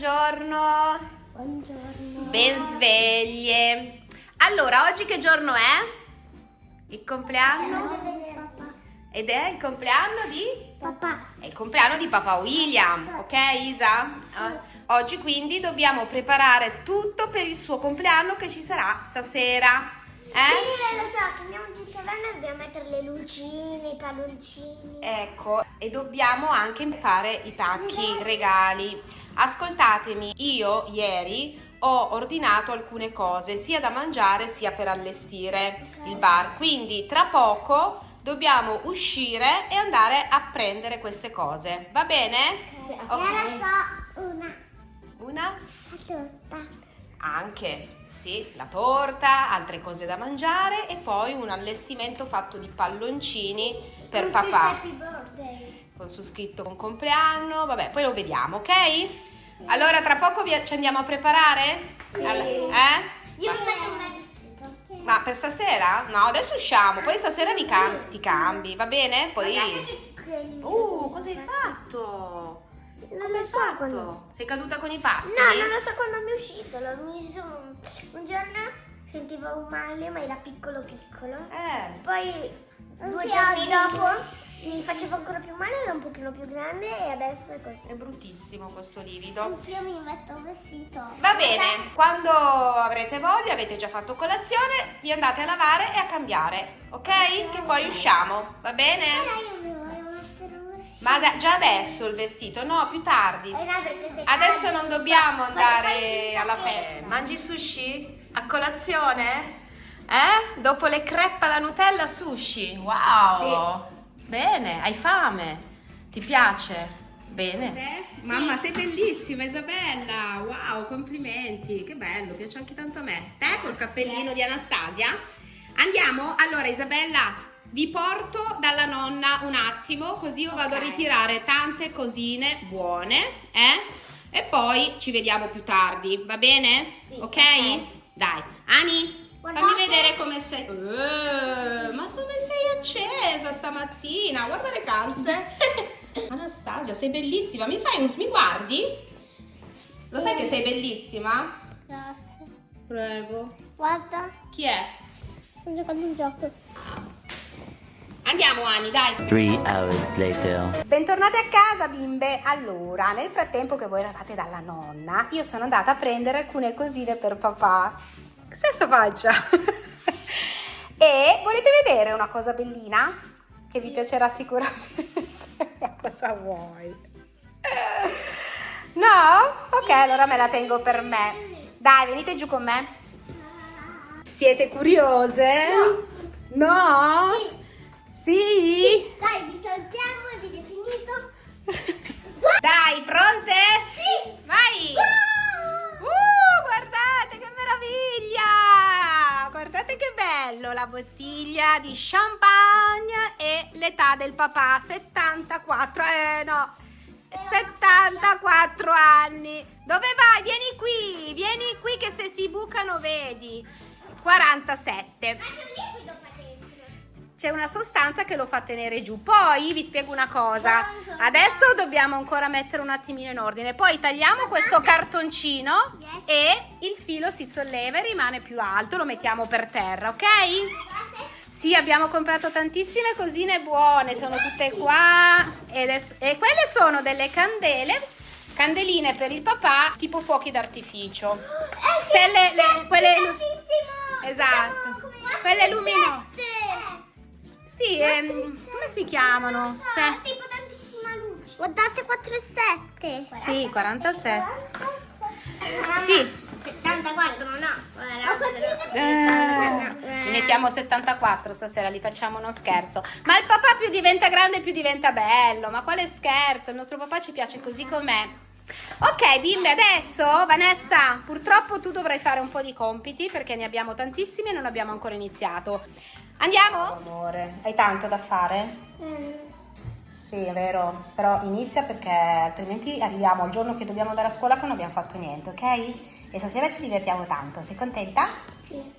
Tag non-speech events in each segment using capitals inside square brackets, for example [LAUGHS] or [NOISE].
buongiorno. Buongiorno. Ben sveglie. Allora, oggi che giorno è? Il compleanno? Ed è il compleanno di? Papà. È il compleanno di papà William, ok Isa? Eh, Oggi quindi dobbiamo preparare tutto per il suo compleanno che ci sarà stasera. Eh? Quindi lo so, che andiamo tutti a bene dobbiamo mettere le lucine, i palloncini. Ecco, e dobbiamo anche fare i pacchi regali. Ascoltatemi, io ieri ho ordinato alcune cose, sia da mangiare sia per allestire il bar. Quindi tra poco dobbiamo uscire e andare a prendere queste cose. Va bene? Ok. Lo so, una. Una? La torta. Anche, sì, la torta, altre cose da mangiare e poi un allestimento fatto di palloncini per Con papà. Happy birthday. Con su scritto con compleanno, vabbè, poi lo vediamo, ok? Allora tra poco vi- ci andiamo a preparare? Sì. All- eh? Io Ma, mi metto un vestito. ma per stasera? No, adesso usciamo, poi stasera vi cam- ti cambi, va bene? Poi... Uh, cosa hai fatto? Non lo so fatto? quando... Sei caduta con i pattini? No, non lo so quando mi è uscito. L'ho messo un, un giorno sentivo un male, ma era piccolo piccolo. Eh, Poi due giorni dopo mi faceva ancora più male, era un pochino più grande e adesso è così. è bruttissimo questo livido. Anch'io mi metto un vestito. Va bene, quando avrete voglia, avete già fatto colazione, vi andate a lavare e a cambiare, ok? Che poi usciamo, va bene? io mi voglio mettere un vestito. Ma da- già adesso il vestito? No, più tardi. Eh Adesso non dobbiamo andare alla festa. sta. Mangi sushi? A colazione? Eh? Dopo le crepe alla Nutella sushi? Wow! Bene, hai fame? Ti piace? Bene. Mamma, sei bellissima Isabella! Wow, complimenti! Che bello, piace anche tanto a me. Te col cappellino di Anastasia? Andiamo? Allora Isabella, vi porto dalla nonna un attimo, così io vado a Ok. ritirare tante cosine buone, eh? E poi ci vediamo più tardi, va bene? Sì, ok? ok. Dai, Ani, Guardate. fammi vedere come sei. Eh, ma come sei accesa stamattina? Guarda le calze. [LAUGHS] Anastasia, sei bellissima. Mi fai un... mi guardi? Lo sai che sei bellissima? Grazie. Prego. Guarda, Chi è? sto giocando un gioco. Andiamo Ani, dai. Three hours later. Bentornate a casa bimbe. Allora, nel frattempo che voi eravate dalla nonna, io sono andata a prendere alcune cosine per papà. Cos'è sta faccia? [LAUGHS] e volete vedere una cosa bellina? Che vi piacerà sicuramente. [LAUGHS] Ma cosa vuoi? No? Ok, allora me la tengo per me. Dai, venite giù con me. Siete curiose? No. Sì? Dai, vi salutiamo, video è finito. [LAUGHS] Dai, pronte? Sì. Vai! Uh, guardate che meraviglia! Bello la bottiglia di champagne e l'età del papà, 74, eh no, 74 anni. Dove vai? Vieni qui, vieni qui che se si bucano vedi. 47. C'è una sostanza che lo fa tenere giù. Poi vi spiego una cosa. Adesso dobbiamo ancora mettere un attimino in ordine. Poi tagliamo questo cartoncino e il filo si solleva e rimane più alto. Lo mettiamo per terra, ok? Sì, abbiamo comprato tantissime cosine buone. Sono tutte qua. E, adesso- e quelle sono delle candele. Candeline per il papà, tipo fuochi d'artificio. Eh, sì, Se le- le- sì, quelle-. Esatto. Quelle luminose. Sì, ehm, come si chiamano? Non so, Ste- tipo tantissima luce. Guardate 4 7. Sì, 47. Sì. Sì. 74, no, no. Eh, li mettiamo 74 stasera, li facciamo uno scherzo. Ma il papà più diventa grande più diventa bello. Ma quale scherzo? Il nostro papà ci piace così com'è. Ok, bimbe, adesso Vanessa, purtroppo tu dovrai fare un po' di compiti perché ne abbiamo tantissimi e non abbiamo ancora iniziato. Andiamo? Amore, hai tanto da fare? Sì, è vero, però inizia perché altrimenti arriviamo al giorno che dobbiamo andare a scuola che non abbiamo fatto niente, ok? E stasera ci divertiamo tanto, sei contenta? Sì.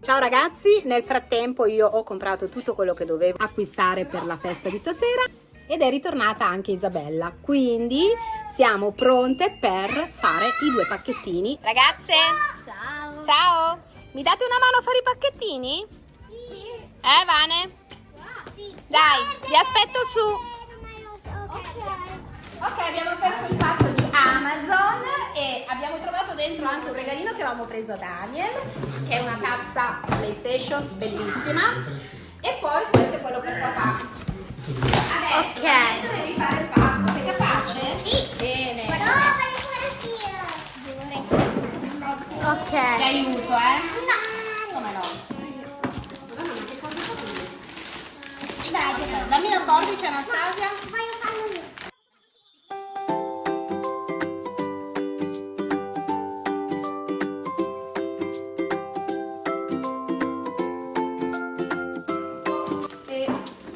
Ciao ragazzi, nel frattempo io ho comprato tutto quello che dovevo acquistare per la festa di stasera ed è ritornata anche Isabella, quindi siamo pronte per fare i due pacchettini. Ragazze, Ciao. ciao! Mi date una mano a fare i pacchettini? Eh, Vane? Sì. Dai, vi aspetto su. Ok. Ok, abbiamo aperto il pacco di Amazon e abbiamo trovato dentro anche un regalino che avevamo preso a Daniel, che è una tazza PlayStation bellissima. E poi questo è quello per papà. Adesso, Ok. adesso devi fare il pacco. Sei capace? Sì. Bene. Ti Ok. aiuto, eh? Forbice, Anastasia. voglio farlo io. E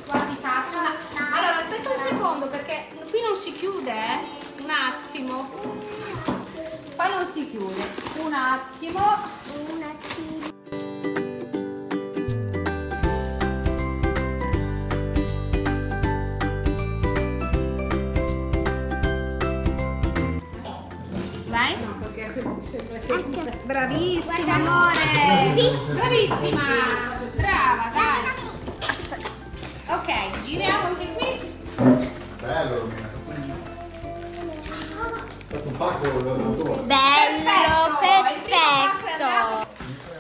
quasi fatto. Allora, aspetta un secondo perché qui non si chiude, eh? Un attimo. Qua non si chiude. Un attimo. Bravissima, amore. Sì. Bravissima. Brava, dai. Ok, giriamo anche qui. Bello, Romina. È stato un pacco da tua. Bello, perfetto.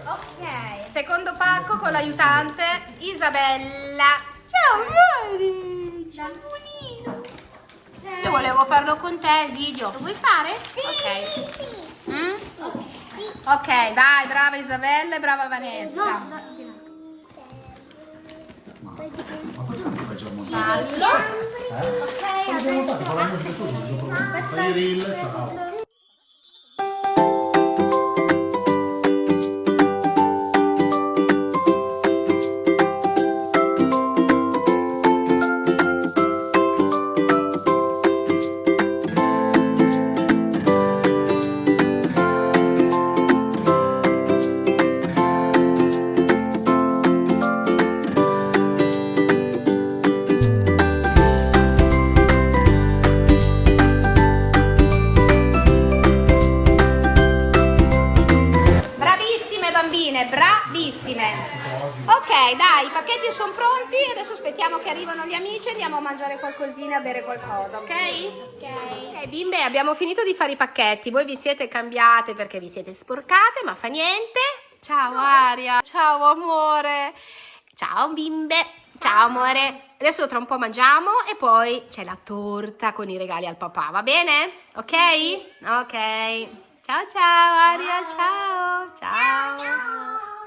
Ok, secondo pacco con l'aiutante Isabella. Ciao amore, ciao bonino. Io volevo farlo con te il video. Lo vuoi fare? Sì, Ok. sì. Ok. Dai, brava Isabella e brava Vanessa. Ma poi non facciamo Fallo. Eh? Ok, adesso Fai reel, ciao. Aspettiamo che arrivano gli amici e andiamo a mangiare qualcosina, a bere qualcosa, ok? Ok. Ok, bimbe, abbiamo finito di fare i pacchetti. Voi vi siete cambiate perché vi siete sporcate, ma fa niente. Ciao Aria, ciao amore. Ciao bimbe, ciao amore. Adesso tra un po' mangiamo e poi c'è la torta con i regali al papà, va bene? Ok? Ok. Ciao ciao Aria, ciao. Ciao.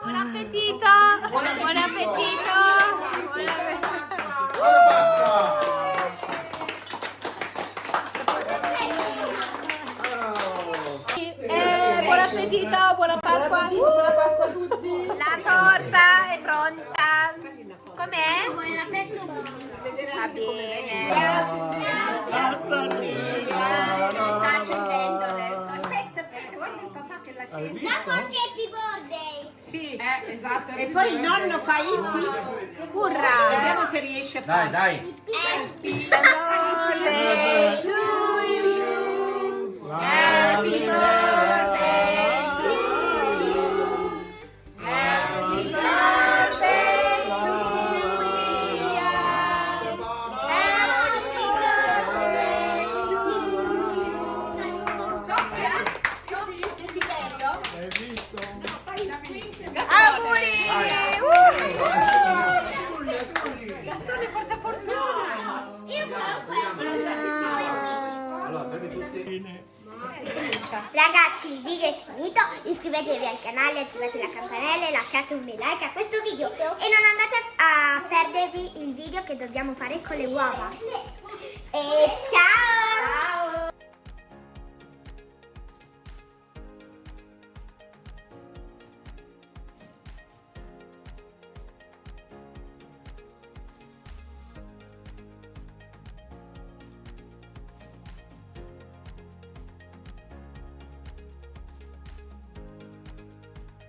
Buon appetito. Buon appetito. Buon appetito. Buona Eh, buon appetito, buona Pasqua. Buona Pasqua a tutti. La torta è pronta. Com'è? Buon appetito. Va bene. Dopo anche Happy Birthday. Sì, eh, esatto. E poi il nonno fa hippie. Urra. Vediamo se riesce a Dai, fare. dai. Happy birthday to Ragazzi, il video è finito, iscrivetevi al canale, attivate la campanella e lasciate un bel like a questo video e non andate a perdervi il video che dobbiamo fare con le uova. E ciao!